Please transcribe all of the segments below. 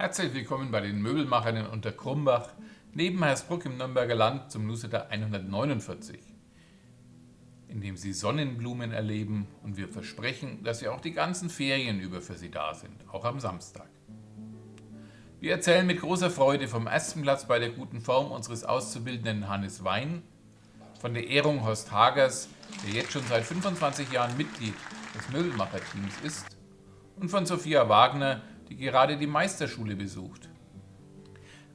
Herzlich willkommen bei den Möbelmachern in Unterkrumbach, neben Hersbruck im Nürnberger Land zum Newsletter 149, in dem Sie Sonnenblumen erleben und wir versprechen, dass wir auch die ganzen Ferien über für Sie da sind, auch am Samstag. Wir erzählen mit großer Freude vom ersten Platz bei der guten Form unseres Auszubildenden Hannes Wein, von der Ehrung Horst Hagers, der jetzt schon seit 25 Jahren Mitglied des Möbelmacherteams ist, und von Sophia Wagner, die gerade die Meisterschule besucht.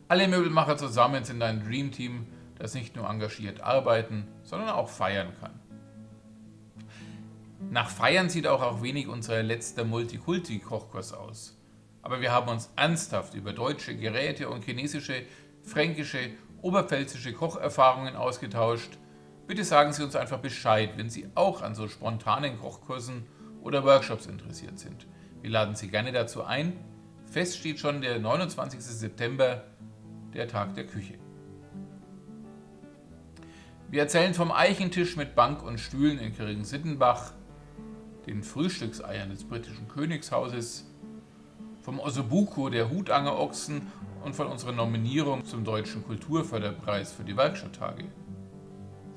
Alle Möbelmacher zusammen sind ein Dreamteam, das nicht nur engagiert arbeiten, sondern auch feiern kann. Nach Feiern sieht auch, auch wenig unser letzter Multikulti-Kochkurs aus. Aber wir haben uns ernsthaft über deutsche Geräte und chinesische, fränkische, oberpfälzische Kocherfahrungen ausgetauscht. Bitte sagen Sie uns einfach Bescheid, wenn Sie auch an so spontanen Kochkursen oder Workshops interessiert sind. Wir laden Sie gerne dazu ein. Fest steht schon der 29. September, der Tag der Küche. Wir erzählen vom Eichentisch mit Bank und Stühlen in Kirchen-Sittenbach, den Frühstückseiern des britischen Königshauses, vom Ossobuco der Hutangerochsen und von unserer Nominierung zum Deutschen Kulturförderpreis für die Werkstatttage.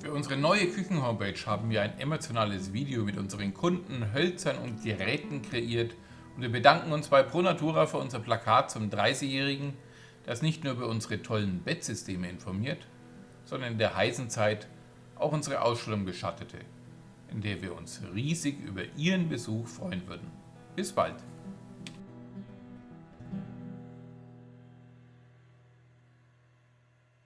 Für unsere neue Küchen-Homepage haben wir ein emotionales Video mit unseren Kunden, Hölzern und Geräten kreiert, wir bedanken uns bei ProNatura für unser Plakat zum 30-Jährigen, das nicht nur über unsere tollen Bettsysteme informiert, sondern in der heißen Zeit auch unsere Ausstellung beschattete, in der wir uns riesig über Ihren Besuch freuen würden. Bis bald!